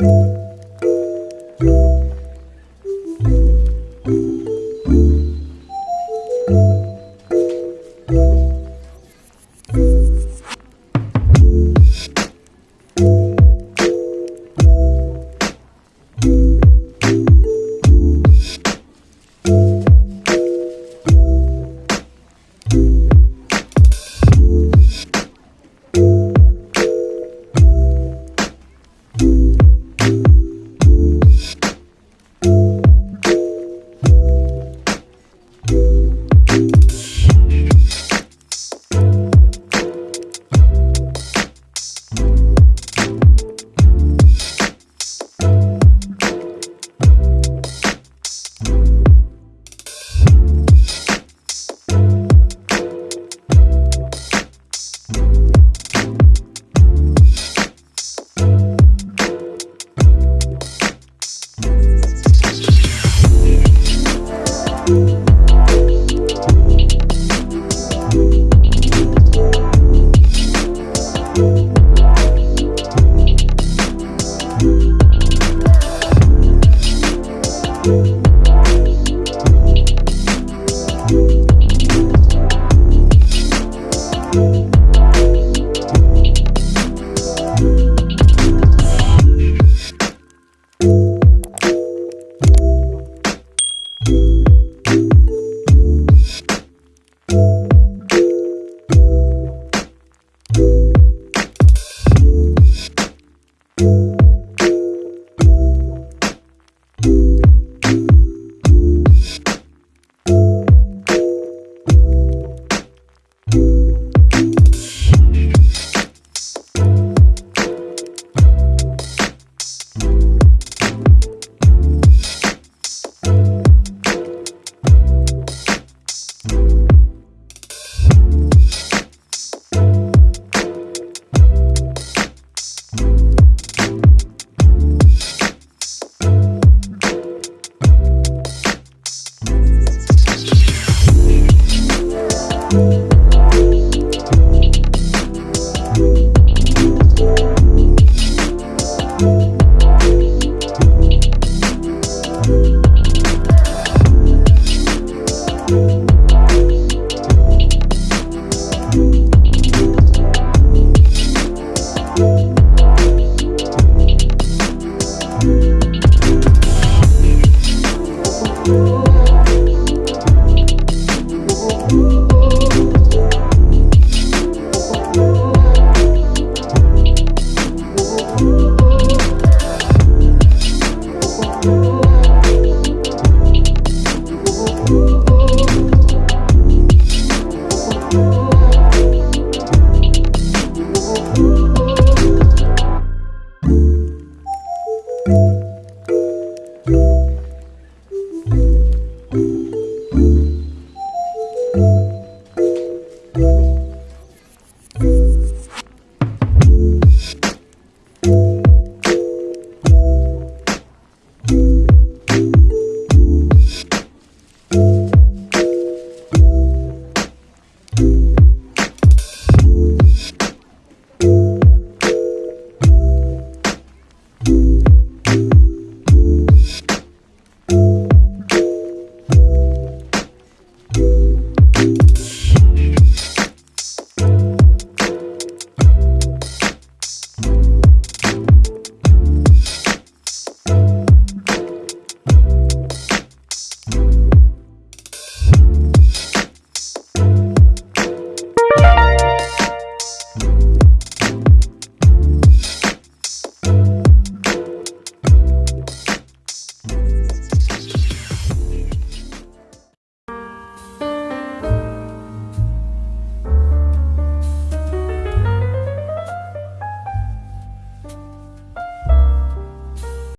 you